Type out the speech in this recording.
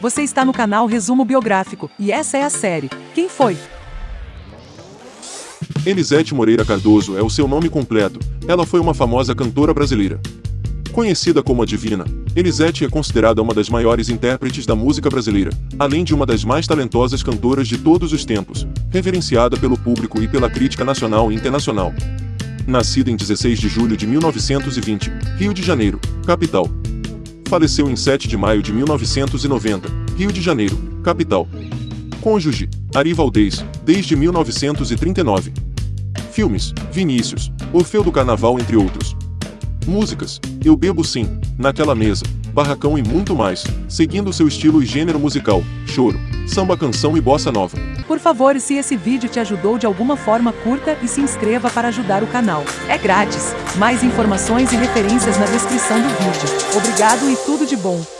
Você está no canal Resumo Biográfico e essa é a série. Quem foi? Elisete Moreira Cardoso é o seu nome completo. Ela foi uma famosa cantora brasileira. Conhecida como a Divina, Elisete é considerada uma das maiores intérpretes da música brasileira, além de uma das mais talentosas cantoras de todos os tempos, reverenciada pelo público e pela crítica nacional e internacional. Nascida em 16 de julho de 1920, Rio de Janeiro, capital. Faleceu em 7 de maio de 1990, Rio de Janeiro, capital. Cônjuge, Ari Valdez, desde 1939. Filmes, Vinícius, Orfeu do Carnaval entre outros. Músicas, Eu Bebo Sim, Naquela Mesa, Barracão e muito mais, seguindo seu estilo e gênero musical, choro, samba canção e bossa nova. Por favor, se esse vídeo te ajudou de alguma forma, curta e se inscreva para ajudar o canal. É grátis. Mais informações e referências na descrição do vídeo. Obrigado e tudo de bom.